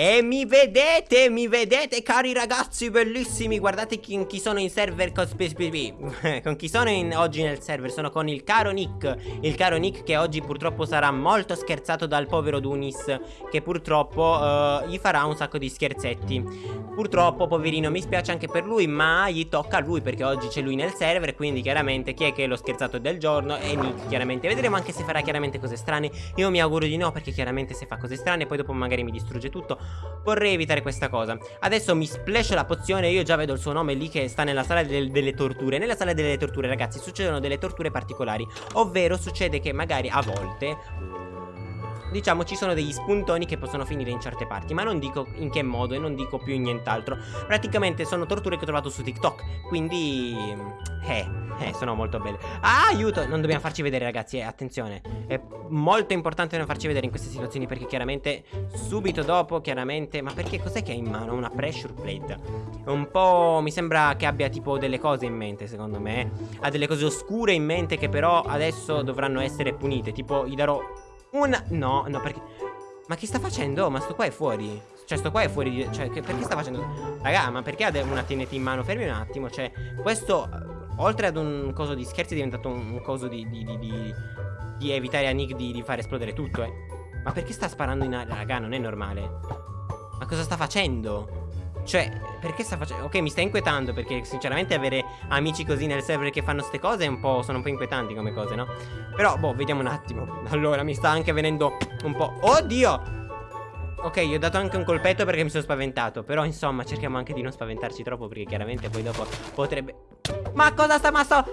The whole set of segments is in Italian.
E mi vedete, mi vedete cari ragazzi bellissimi? Guardate chi, chi sono in server con, con chi sono in, oggi nel server? Sono con il caro Nick. Il caro Nick che oggi purtroppo sarà molto scherzato dal povero Dunis Che purtroppo uh, gli farà un sacco di scherzetti. Purtroppo poverino mi spiace anche per lui Ma gli tocca a lui perché oggi c'è lui nel server Quindi chiaramente chi è che è lo scherzato del giorno? È Nick chiaramente. Vedremo anche se farà chiaramente cose strane. Io mi auguro di no perché chiaramente se fa cose strane Poi dopo magari mi distrugge tutto Vorrei evitare questa cosa. Adesso mi splasho la pozione Io già vedo il suo nome lì che sta nella sala del, delle torture. Nella sala delle torture ragazzi succedono delle torture particolari. Ovvero succede che magari a volte diciamo ci sono degli spuntoni che possono finire in certe parti Ma non dico in che modo e non dico più nient'altro Praticamente sono torture che ho trovato su TikTok Quindi... Eh, eh, sono molto belle Ah, aiuto, non dobbiamo farci vedere ragazzi, eh, attenzione È molto importante non farci vedere in queste situazioni Perché chiaramente subito dopo, chiaramente Ma perché cos'è che ha in mano? Una pressure plate Un po' mi sembra che abbia tipo delle cose in mente secondo me. Ha delle cose oscure in mente che però adesso dovranno essere punite Tipo gli darò una... No, no, perché... Ma che sta facendo? Ma sto qua è fuori Cioè sto qua è fuori di... Cioè che, perché sta facendo... Raga, ma perché ha una TNT in mano? Fermi un attimo Cioè questo Oltre ad un coso di scherzi è diventato un, coso di, di, di, di, evitare a Nick di, far esplodere tutto eh. Ma perché sta sparando in aria? Raga, non è normale Ma cosa sta facendo? Cioè, perché sta facendo... Ok, mi sta inquietando perché sinceramente avere amici così nel server che fanno queste cose è un po'... Sono un po' inquietanti come cose, no? Però, boh, vediamo un attimo Allora, mi sta anche venendo un po'... Oddio! Ok, gli ho dato anche un colpetto perché mi sono spaventato Però insomma cerchiamo anche di non spaventarci troppo Perché chiaramente poi dopo potrebbe Ma cosa sta? Ma sto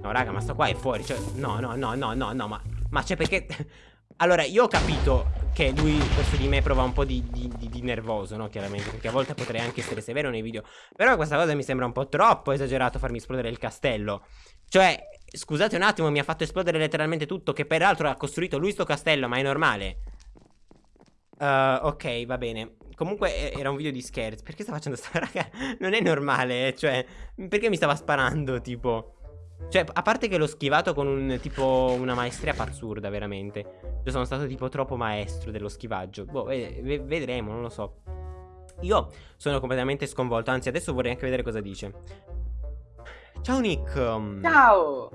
No raga ma sto qua è fuori Cioè no no no no no no Ma, ma c'è perché Allora io ho capito che lui verso di me prova un po' di, di, di, di, nervoso no chiaramente Perché a volte potrei anche essere severo nei video Però questa cosa mi sembra un po' troppo esagerato farmi esplodere il castello Cioè scusate un attimo mi ha fatto esplodere letteralmente tutto Che peraltro ha costruito lui sto castello ma è normale Uh, ok, va bene. Comunque era un video di scherzo. Perché sta facendo sta raga? Non è normale, eh, cioè, perché mi stava sparando, tipo? Cioè, a parte che l'ho schivato con un tipo una maestria pazzurda, veramente. Io sono stato tipo troppo maestro dello schivaggio. Boh, vedremo, non lo so. Io sono completamente sconvolto, anzi adesso vorrei anche vedere cosa dice. Ciao Nick. Ciao.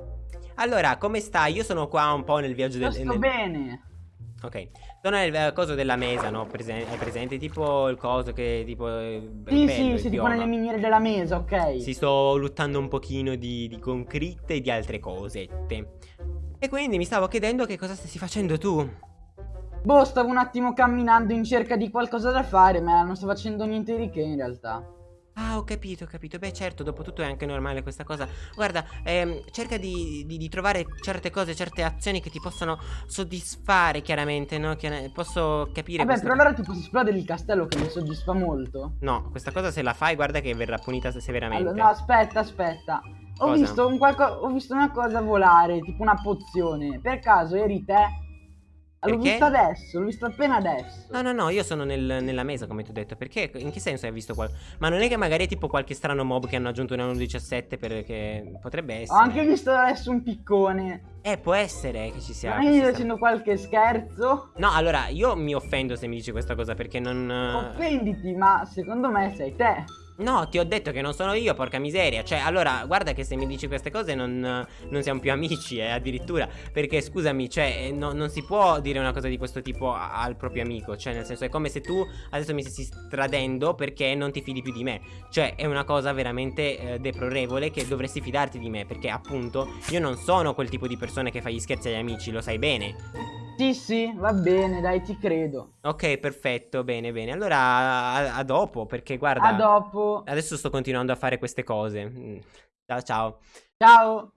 Allora, come stai? Io sono qua un po' nel viaggio del... Sto nel... bene. Ok, sono nel coso della mesa, no? Presen hai presente tipo il coso che tipo... Sì, bello, sì, sì, tipo nelle miniere della mesa, ok. Si sto lottando un pochino di, di concritte e di altre cosette. E quindi mi stavo chiedendo che cosa stessi facendo tu. Boh, stavo un attimo camminando in cerca di qualcosa da fare, ma non sto facendo niente di che in realtà. Ah, ho capito, ho capito. Beh, certo, dopo tutto è anche normale questa cosa. Guarda, ehm, cerca di, di, di, trovare certe cose, certe azioni che ti possono soddisfare, chiaramente, no? Chiar posso capire. Vabbè, questa... però allora ti posso esplodere il castello che mi soddisfa molto. No, questa cosa se la fai, guarda che verrà punita severamente. Allora, no, aspetta, aspetta. Ho visto, ho visto una cosa volare, tipo una pozione. Per caso eri te? L'ho visto adesso, l'ho visto appena adesso. No, no, no, io sono nel, nella mesa, come ti ho detto. Perché? In che senso hai visto qualcosa? Ma non è che magari è tipo qualche strano mob che hanno aggiunto una 1.17 perché potrebbe essere. Ho anche visto adesso un piccone. Eh, può essere che ci sia. Ma io facendo qualche scherzo? No, allora, io mi offendo se mi dici questa cosa perché non. Offenditi, ma secondo me sei te. No, ti ho detto che non sono io, porca miseria. Cioè, allora, guarda che se mi dici queste cose non, non siamo più amici, eh, addirittura. Perché, scusami, cioè, eh, no, non si può dire una cosa di questo tipo al proprio amico. Cioè, nel senso, è come se tu adesso mi stessi tradendo perché non ti fidi più di me. Cioè, è una cosa veramente eh, deplorevole che dovresti fidarti di me. Perché, appunto, io non sono quel tipo di persona che fa gli scherzi agli amici, lo sai bene. Sì, sì, va bene, dai, ti credo. Ok, perfetto, bene, bene. Allora, a, a dopo, perché guarda... A dopo. Adesso sto continuando a fare queste cose. Mm. Ciao, ciao. Ciao.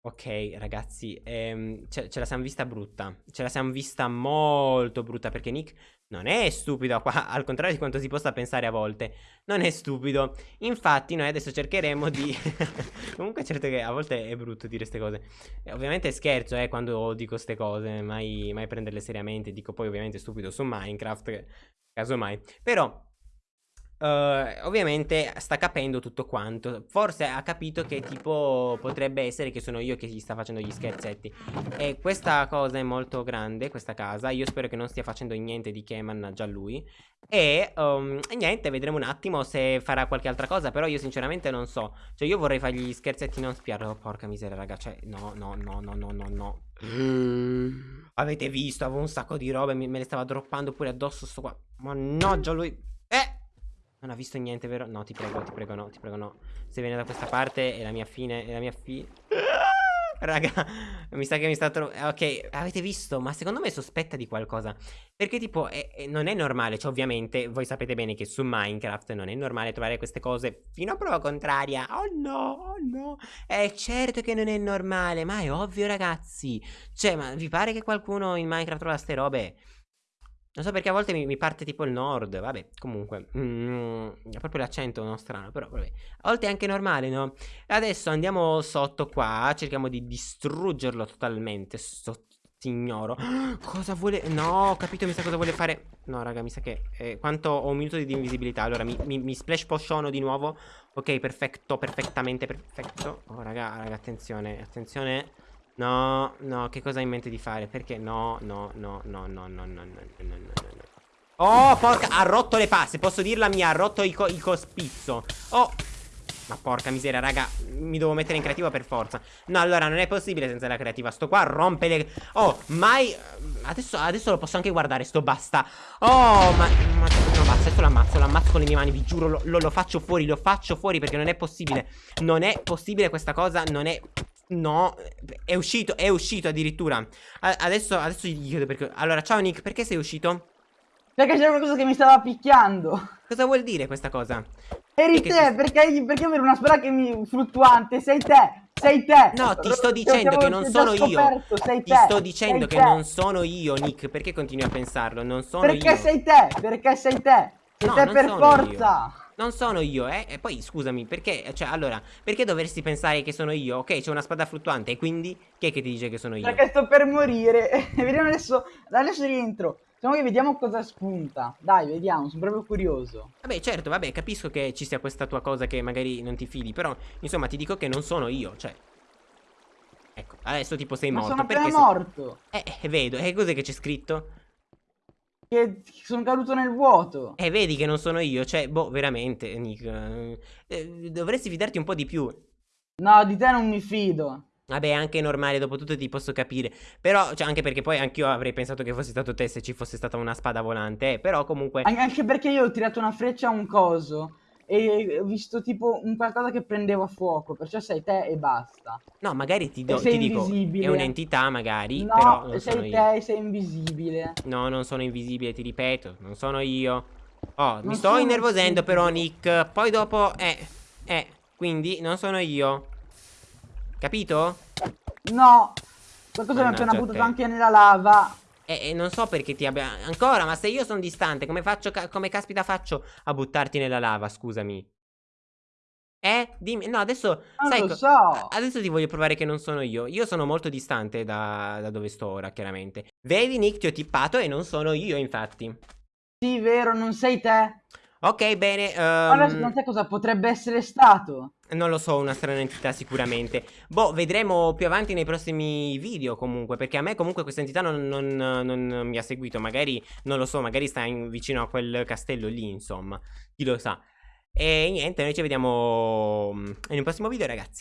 Ok, ragazzi, ehm, ce, ce, la siamo vista brutta. Ce la siamo vista molto brutta perché Nick non è stupido, al contrario di quanto si possa pensare a volte. Non è stupido. Infatti noi adesso cercheremo di... Comunque certo che a volte è brutto dire queste cose. E ovviamente scherzo, eh, quando dico queste cose, mai, mai prenderle seriamente. Dico poi ovviamente stupido su Minecraft, casomai. Però... uh, ovviamente sta capendo tutto quanto. Forse ha capito che tipo potrebbe essere che sono io che gli sta facendo gli scherzetti. E questa cosa è molto grande, questa casa. Io spero che non stia facendo niente di che, mannaggia lui. E, um, e niente, vedremo un attimo se farà qualche altra cosa. Però io sinceramente non so. Cioè io vorrei fargli gli scherzetti non spiarlo. Oh, porca miseria, raga. Cioè, no, no, no, no, no, no, no. Mm. Avete visto, avevo un sacco di robe, me le stava droppando pure addosso sto qua. Mannaggia lui. Eh! Non ha visto niente, vero? No, ti prego, ti prego, no, ti prego, no. Se viene da questa parte è la mia fine, è la mia fine. Raga, mi sa che mi sta trovando... Ok, avete visto? Ma secondo me sospetta di qualcosa. Perché tipo, è, è, non è normale, cioè ovviamente voi sapete bene che su Minecraft non è normale trovare queste cose fino a prova contraria. Oh no, oh no. È certo che non è normale, ma è ovvio ragazzi. Cioè, ma vi pare che qualcuno in Minecraft trova queste robe? Non so perché a volte mi, mi parte tipo il nord, vabbè, comunque, mm, proprio l'accento non strano, però vabbè. A volte è anche normale, no? Adesso andiamo sotto qua, cerchiamo di distruggerlo totalmente, sto signoro. Cosa vuole... No, ho capito, mi sa cosa vuole fare. No, raga, mi sa che... Eh, quanto ho un minuto di invisibilità, allora mi, mi, mi splash potiono di nuovo. Ok, perfetto, perfettamente perfetto. Oh, raga, raga, attenzione, attenzione. No, no, che cosa hai in mente di fare? Perché? No, no, no, no, no, no, no, no, no, no, no. Oh, porca, ha rotto le passe, posso dirla mia, ha rotto il, co il cospizzo. Oh, ma porca miseria, raga, mi devo mettere in creativa per forza. No, allora, non è possibile senza la creativa. Sto qua rompe le... Oh, mai... Adesso, adesso lo posso anche guardare, sto basta. Oh, ma... ma no, basta, adesso l'ammazzo, l'ammazzo con le mie mani, vi giuro, lo, lo, lo faccio fuori, lo faccio fuori perché non è possibile. Non è possibile questa cosa, non è... No, è uscito, è uscito addirittura. adesso, adesso gli chiedo perché. Allora, ciao Nick, perché sei uscito? Perché c'era qualcosa che mi stava picchiando. Cosa vuol dire questa cosa? Eri perché te, ti... perché, perché avere una spada che mi fluttuante? Sei te. Sei te! No, ti sto dicendo che non sono io. Sei ti sto dicendo che non sono io, Nick. Perché continui a pensarlo? Non sono perché io. Perché sei te? Perché sei te? Sei no, te per forza! Io. Non sono io, eh. E poi scusami, perché? Cioè, allora, perché dovresti pensare che sono io? Ok, c'è una spada fluttuante, e quindi chi è che ti dice che sono io? Perché sto per morire. vediamo adesso. Adesso rientro. Diciamo che vediamo cosa spunta. Dai, vediamo, sono proprio curioso. Vabbè, certo, vabbè, capisco che ci sia questa tua cosa che magari non ti fidi, però, insomma, ti dico che non sono io, cioè. Ecco, adesso tipo sei Ma morto. sono appena morto. Eh, eh, vedo. E cos'è che c'è scritto? Che sono caduto nel vuoto. E eh, vedi che non sono io, cioè, boh, veramente, Nick. Eh, dovresti fidarti un po' di più. No, di te non mi fido. Vabbè, anche normale, dopo tutto ti posso capire. Però, cioè, anche perché poi anch'io avrei pensato che fosse stato te se ci fosse stata una spada volante. Eh, però comunque... Anche perché io ho tirato una freccia a un coso e ho visto tipo un qualcosa che prendeva fuoco, perciò sei te e basta. No, magari ti, do, ti dico, è un'entità magari, no, però non sei te e sei invisibile. No, non sono invisibile, ti ripeto, non sono io. Oh, non mi sto innervosendo però Nick, poi dopo, eh, eh, quindi non sono io. Capito? No, qualcosa mi ha appena buttato anche nella lava. E, e, non so perché ti abbia... Ancora, ma se io sono distante, come faccio... Ca come caspita faccio a buttarti nella lava, scusami? Eh? Dimmi... No, adesso... Non sai, lo so. Adesso ti voglio provare che non sono io. Io sono molto distante da, da dove sto ora, chiaramente. Vedi, Nick, ti ho tippato e non sono io, infatti. Sì, vero, non sei te. Ok, bene. Um... Allora, secondo te cosa potrebbe essere stato? Non lo so, una strana entità sicuramente. Boh, vedremo più avanti nei prossimi video comunque, perché a me comunque questa entità non, non, non mi ha seguito. Magari, non lo so, magari sta in, vicino a quel castello lì, insomma. Chi lo sa. E niente, noi ci vediamo mm, in un prossimo video, ragazzi.